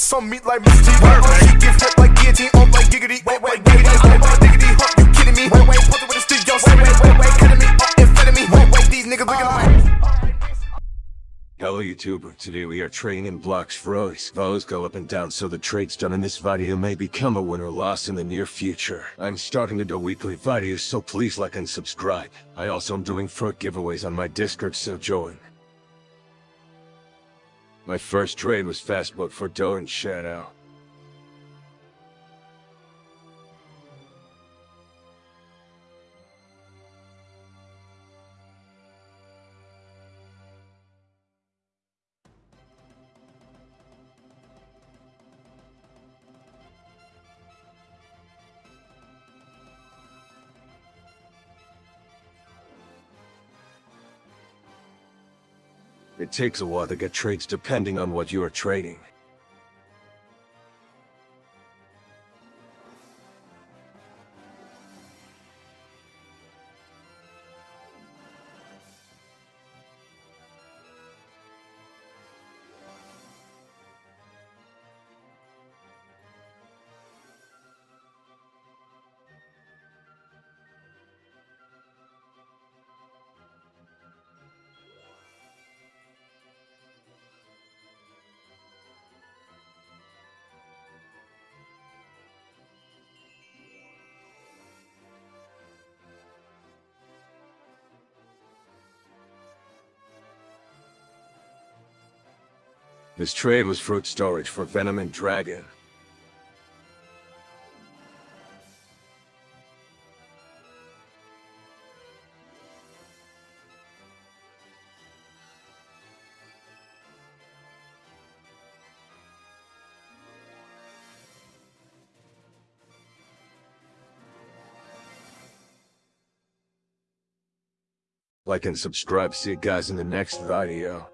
that's on me like Mr. T. She get flipped like guillotine, on like giggity. Wait, wait, giggity, wait, wait, diggity. Huh, you kidding me? Wait, wait, put it with the street, yo, say, wait, wait, wait, kidding me? Uh, in front of me, wait, wait, these niggas looking like. Hello YouTuber, today we are trading in Blox Fruits. Values go up and down so the trades done in this video may become a win or loss in the near future. I'm starting to do weekly videos so please like and subscribe. I also am doing fruit giveaways on my Discord so join. My first trade was fast mode for Dough and Shadow. It takes a while to get trades depending on what you are trading. This trade was fruit storage for Venom and Dragon. Like and subscribe, see you guys in the next video.